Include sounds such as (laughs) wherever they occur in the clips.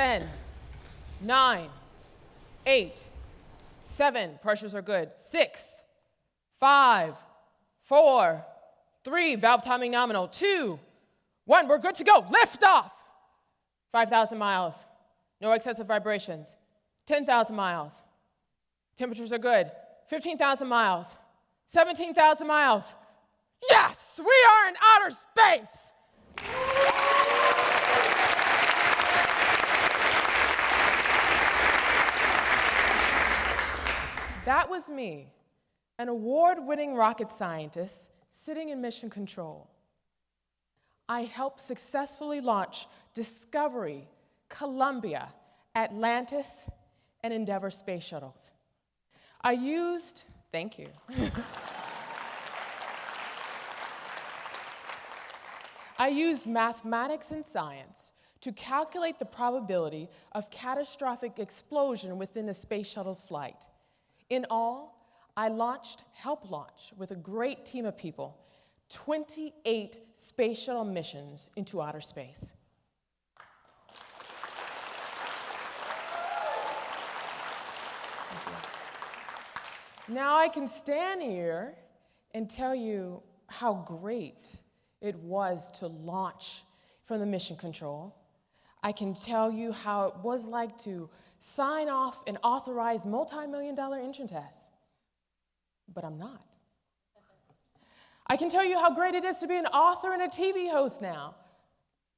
10, 9, 8, 7, pressures are good, 6, 5, 4, 3, valve timing nominal, 2, 1, we're good to go, lift off. 5,000 miles, no excessive vibrations, 10,000 miles, temperatures are good, 15,000 miles, 17,000 miles. Yes, we are in outer space. That was me, an award winning rocket scientist sitting in mission control. I helped successfully launch Discovery, Columbia, Atlantis, and Endeavour space shuttles. I used, thank you. (laughs) I used mathematics and science to calculate the probability of catastrophic explosion within a space shuttle's flight. In all, I launched Help Launch with a great team of people, 28 space shuttle missions into outer space. Now I can stand here and tell you how great it was to launch from the mission control. I can tell you how it was like to sign off and authorize multi-million dollar engine tests. But I'm not. I can tell you how great it is to be an author and a TV host now,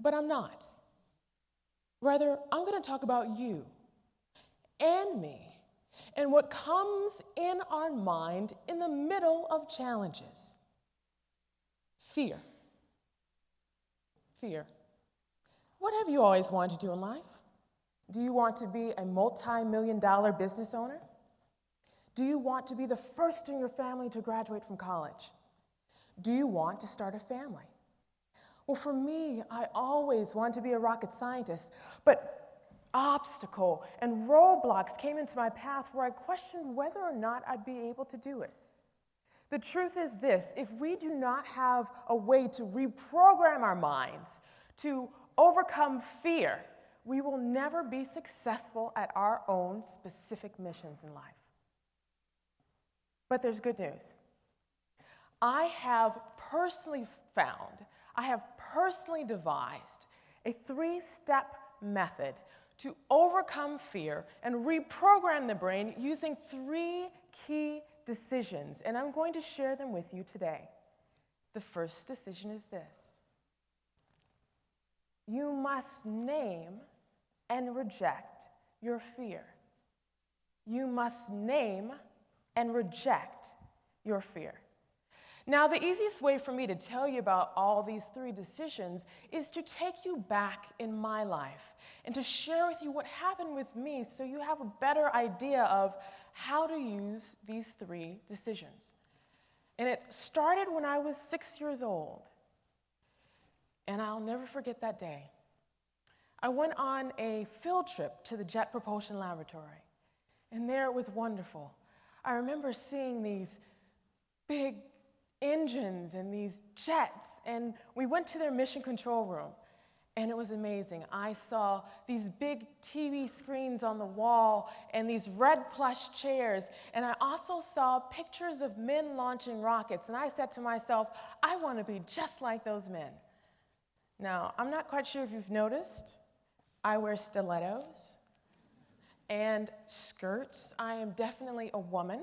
but I'm not. Rather, I'm going to talk about you and me and what comes in our mind in the middle of challenges fear. Fear. What have you always wanted to do in life? Do you want to be a multi million dollar business owner? Do you want to be the first in your family to graduate from college? Do you want to start a family? Well, for me, I always wanted to be a rocket scientist, but obstacle and roadblocks came into my path where I questioned whether or not I'd be able to do it. The truth is this if we do not have a way to reprogram our minds to overcome fear, we will never be successful at our own specific missions in life. But there's good news. I have personally found, I have personally devised a three step method to overcome fear and reprogram the brain using three key decisions. And I'm going to share them with you today. The first decision is this you must name and reject your fear. You must name and reject your fear. Now, the easiest way for me to tell you about all these three decisions is to take you back in my life and to share with you what happened with me so you have a better idea of how to use these three decisions. And it started when I was six years old. And I'll never forget that day. I went on a field trip to the Jet Propulsion Laboratory, and there it was wonderful. I remember seeing these big engines and these jets, and we went to their mission control room. And it was amazing. I saw these big TV screens on the wall and these red plush chairs. And I also saw pictures of men launching rockets. And I said to myself, I want to be just like those men. Now, I'm not quite sure if you've noticed, I wear stilettos and skirts. I am definitely a woman.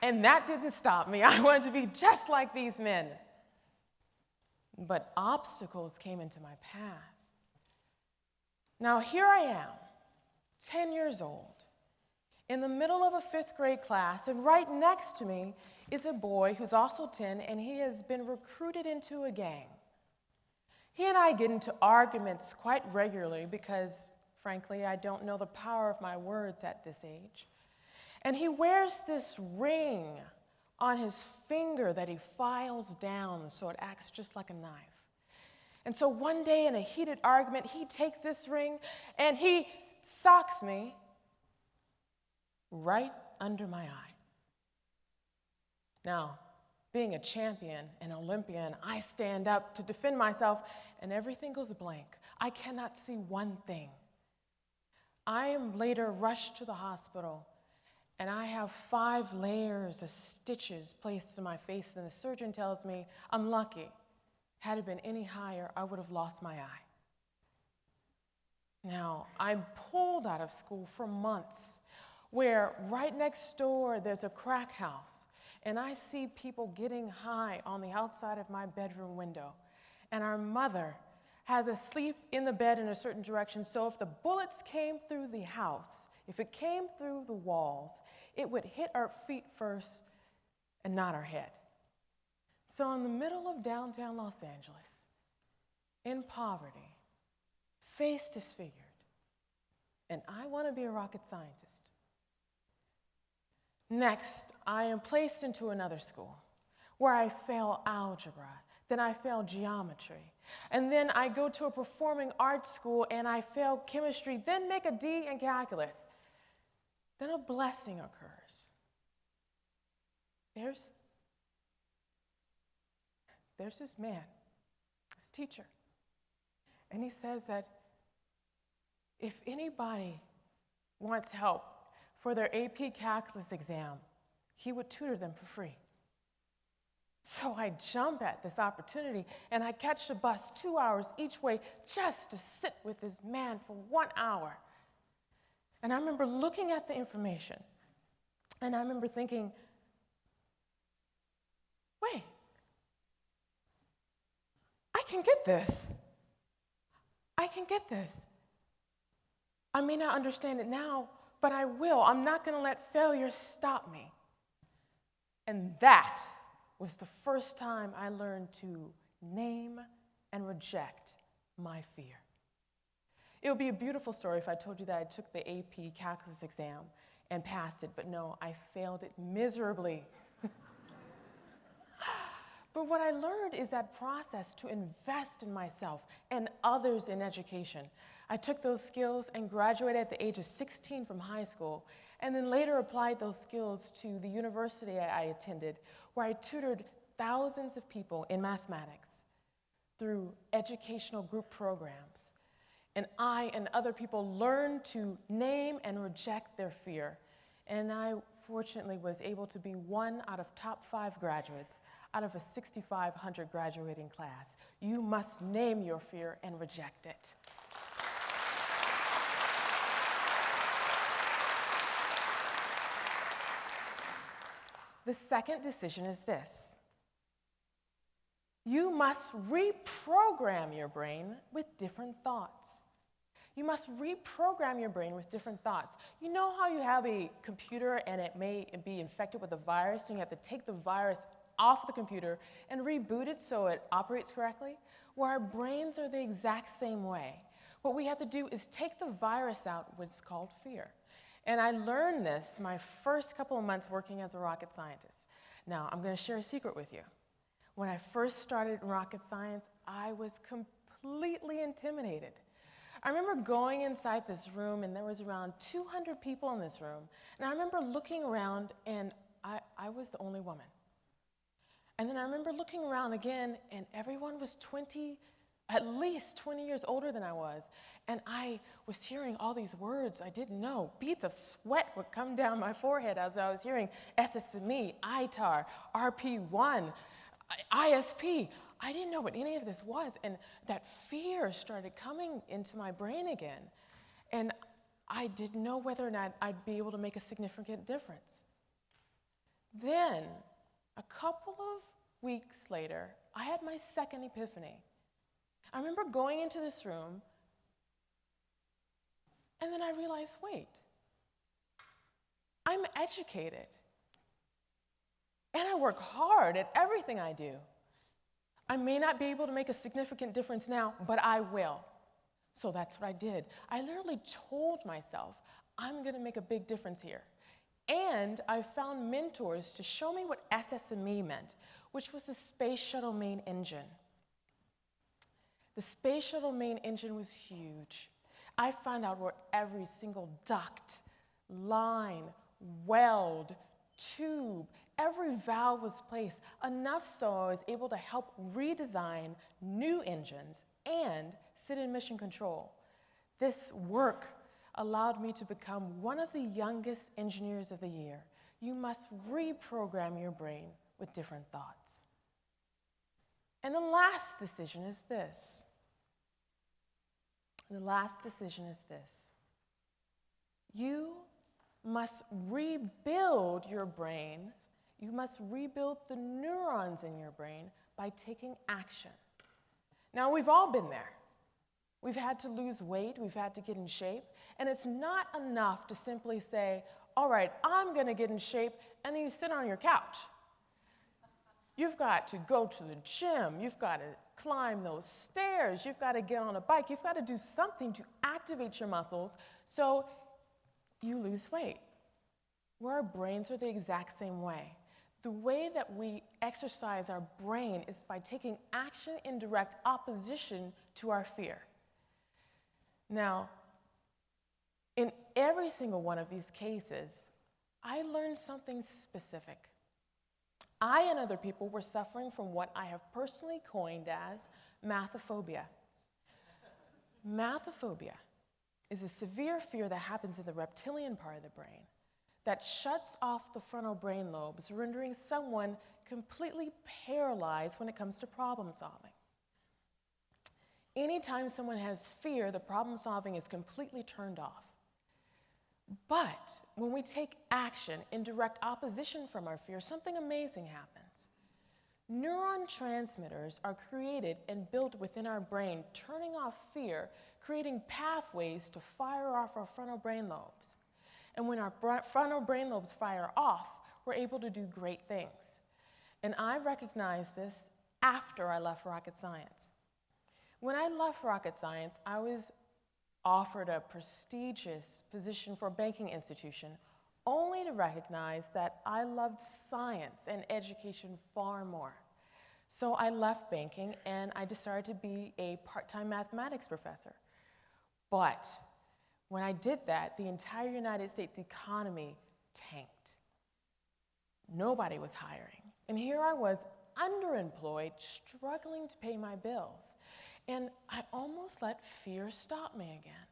And that didn't stop me. (laughs) I wanted to be just like these men. But obstacles came into my path. Now, here I am, 10 years old, in the middle of a fifth grade class, and right next to me is a boy who's also 10, and he has been recruited into a gang. He and I get into arguments quite regularly because, frankly, I don't know the power of my words at this age. And he wears this ring on his finger that he files down so it acts just like a knife. And so one day in a heated argument, he takes this ring and he socks me right under my eye. Now, being a champion, an Olympian, I stand up to defend myself, and everything goes blank. I cannot see one thing. I am later rushed to the hospital, and I have five layers of stitches placed in my face, and the surgeon tells me I'm lucky. Had it been any higher, I would have lost my eye. Now, I'm pulled out of school for months, where right next door there's a crack house, and I see people getting high on the outside of my bedroom window. And our mother has us sleep in the bed in a certain direction, so if the bullets came through the house, if it came through the walls, it would hit our feet first and not our head. So, in the middle of downtown Los Angeles, in poverty, face disfigured, and I want to be a rocket scientist. Next, I am placed into another school where I fail algebra, then I fail geometry, and then I go to a performing arts school and I fail chemistry, then make a D in calculus. Then a blessing occurs. There's, there's this man, this teacher, and he says that if anybody wants help for their AP Calculus exam, he would tutor them for free. So I jump at this opportunity and I catch the bus two hours each way just to sit with this man for one hour. And I remember looking at the information and I remember thinking, wait, I can get this. I can get this. I may not understand it now, but I will. I'm not going to let failure stop me. And that was the first time I learned to name and reject my fear. It would be a beautiful story if I told you that I took the AP calculus exam and passed it, but no, I failed it miserably. But what I learned is that process to invest in myself and others in education. I took those skills and graduated at the age of 16 from high school, and then later applied those skills to the university I attended, where I tutored thousands of people in mathematics through educational group programs. And I and other people learned to name and reject their fear. And I fortunately was able to be one out of top five graduates out of a 6,500 graduating class. You must name your fear and reject it. The second decision is this you must reprogram your brain with different thoughts. You must reprogram your brain with different thoughts. You know how you have a computer and it may be infected with a virus, and you have to take the virus off the computer and reboot it so it operates correctly? Well, our brains are the exact same way. What we have to do is take the virus out, what's called fear. And I learned this my first couple of months working as a rocket scientist. Now, I'm going to share a secret with you. When I first started in rocket science, I was completely intimidated. I remember going inside this room, and there was around 200 people in this room. And I remember looking around, and I, I was the only woman. And then I remember looking around again, and everyone was 20 at least 20 years older than I was. And I was hearing all these words I didn't know. Beads of sweat would come down my forehead as I was hearing SSME, ITAR, RP1, ISP. I didn't know what any of this was. And that fear started coming into my brain again. And I didn't know whether or not I'd be able to make a significant difference. Then, a couple of weeks later, I had my second epiphany. I remember going into this room, and then I realized wait, I'm educated. And I work hard at everything I do. I may not be able to make a significant difference now, but I will. So that's what I did. I literally told myself, I'm going to make a big difference here. And I found mentors to show me what SSME meant, which was the Space Shuttle Main Engine. The space shuttle main engine was huge. I found out where every single duct, line, weld, tube, every valve was placed, enough so I was able to help redesign new engines and sit in mission control. This work allowed me to become one of the youngest engineers of the year. You must reprogram your brain with different thoughts. And the last decision is this. The last decision is this. You must rebuild your brain. You must rebuild the neurons in your brain by taking action. Now, we've all been there. We've had to lose weight, we've had to get in shape, and it's not enough to simply say, All right, I'm gonna get in shape, and then you sit on your couch. You've got to go to the gym, you've got to climb those stairs, you've got to get on a bike, you've got to do something to activate your muscles so you lose weight. Where our brains are the exact same way. The way that we exercise our brain is by taking action in direct opposition to our fear. Now, in every single one of these cases, I learned something specific. I and other people were suffering from what I have personally coined as mathophobia. Mathophobia is a severe fear that happens in the reptilian part of the brain that shuts off the frontal brain lobes, rendering someone completely paralyzed when it comes to problem solving. Anytime someone has fear, the problem solving is completely turned off. But when we take action in direct opposition from our fear, something amazing happens. Neuron transmitters are created and built within our brain, turning off fear, creating pathways to fire off our frontal brain lobes. And when our frontal brain lobes fire off, we're able to do great things. And I recognized this after I left rocket science. When I left rocket science, I was offered a prestigious position for a banking institution only to recognize that I loved science and education far more. So I left banking and I decided to be a part time mathematics professor. But when I did that, the entire United States economy tanked. Nobody was hiring. And here I was, underemployed, struggling to pay my bills. And I almost let fear stop me again.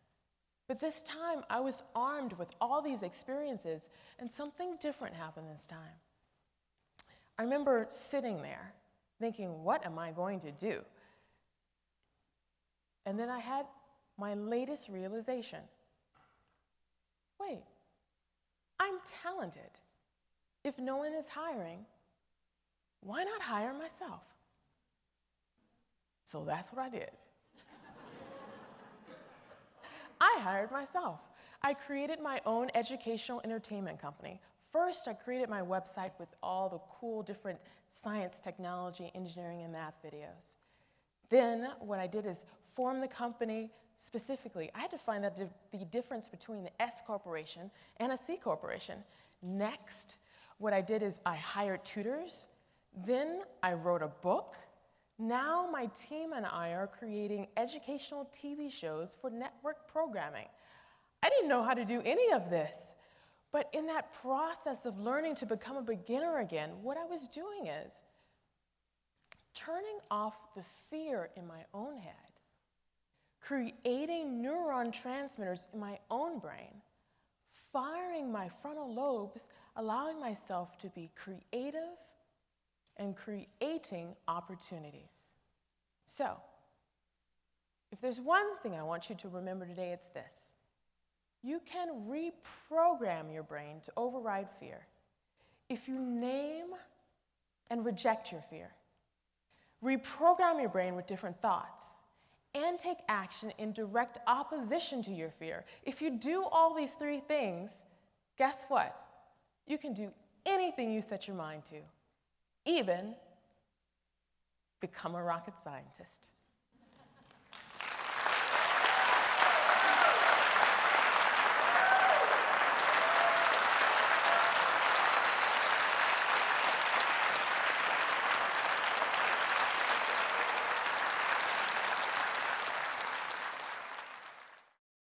But this time, I was armed with all these experiences, and something different happened this time. I remember sitting there thinking, what am I going to do? And then I had my latest realization wait, I'm talented. If no one is hiring, why not hire myself? So that's what I did. I hired myself. I created my own educational entertainment company. First, I created my website with all the cool different science, technology, engineering, and math videos. Then, what I did is form the company specifically. I had to find out the difference between the S corporation and a C corporation. Next, what I did is I hired tutors. Then I wrote a book. Now my team and I are creating educational TV shows for network programming. I didn't know how to do any of this. But in that process of learning to become a beginner again, what I was doing is turning off the fear in my own head, creating neuron transmitters in my own brain, firing my frontal lobes, allowing myself to be creative and creating opportunities. So, if there's one thing I want you to remember today, it's this. You can reprogram your brain to override fear if you name and reject your fear. Reprogram your brain with different thoughts and take action in direct opposition to your fear. If you do all these three things, guess what? You can do anything you set your mind to even become a rocket scientist.